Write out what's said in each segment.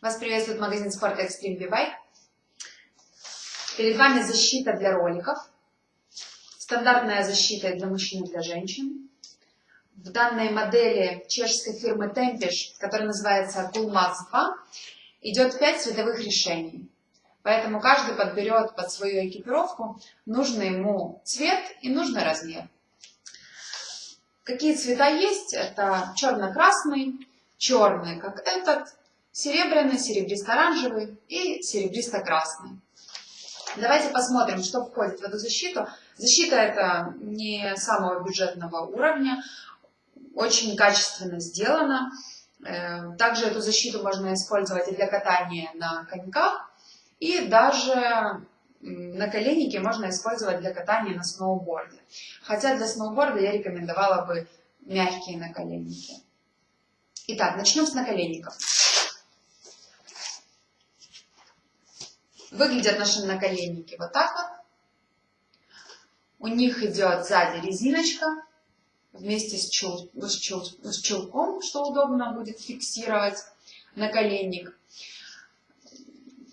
Вас приветствует магазин спорта Extreme V-Bike. Перед вами защита для роликов. Стандартная защита для мужчин и для женщин. В данной модели чешской фирмы Tempish, которая называется Coolmax 2, идет 5 цветовых решений. Поэтому каждый подберет под свою экипировку нужный ему цвет и нужный размер. Какие цвета есть? Это черно-красный, черный, как этот, серебряный, серебристо-оранжевый и серебристо-красный. Давайте посмотрим, что входит в эту защиту. Защита это не самого бюджетного уровня, очень качественно сделана. Э, также эту защиту можно использовать и для катания на коньках, и даже наколенники можно использовать для катания на сноуборде. Хотя для сноуборда я рекомендовала бы мягкие наколенники. Итак, начнем с наколенников. Выглядят наши наколенники вот так вот. У них идет сзади резиночка вместе с, чул, с, чул, с чулком, что удобно будет фиксировать наколенник.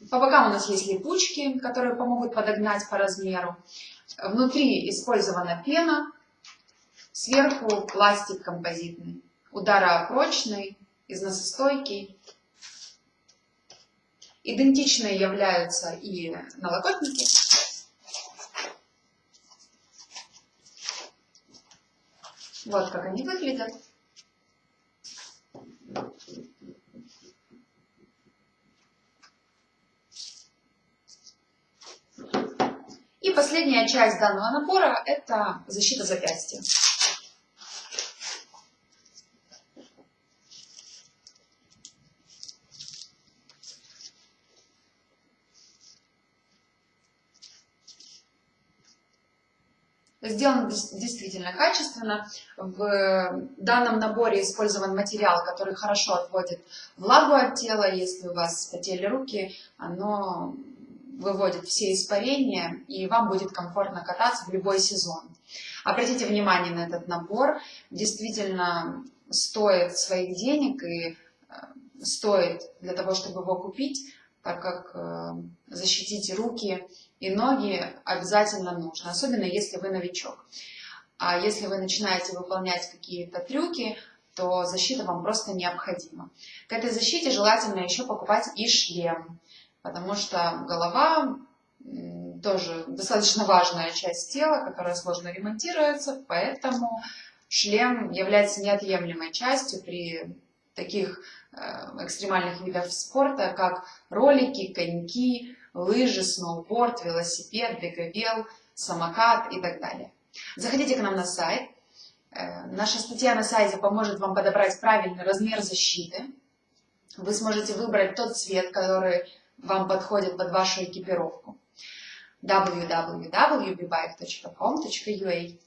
По бокам у нас есть липучки, которые помогут подогнать по размеру. Внутри использована пена, сверху пластик композитный, ударопрочный, износостойкий. Идентичные являются и налокотники. Вот как они выглядят. И последняя часть данного набора – это защита запястья. Сделано действительно качественно. В данном наборе использован материал, который хорошо отводит влагу от тела. Если у вас потели руки, оно выводит все испарения, и вам будет комфортно кататься в любой сезон. Обратите внимание на этот набор. Действительно стоит своих денег и э, стоит для того, чтобы его купить, так как э, защитить руки и ноги обязательно нужно, особенно если вы новичок. А если вы начинаете выполнять какие-то трюки, то защита вам просто необходима. К этой защите желательно еще покупать и шлем, потому что голова тоже достаточно важная часть тела, которая сложно ремонтируется, поэтому шлем является неотъемлемой частью при таких э, экстремальных видах спорта, как ролики, коньки, лыжи, сноуборд, велосипед, беговел, самокат и так далее. Заходите к нам на сайт. Э, наша статья на сайте поможет вам подобрать правильный размер защиты. Вы сможете выбрать тот цвет, который вам подходит под вашу экипировку. www.bbike.com.ua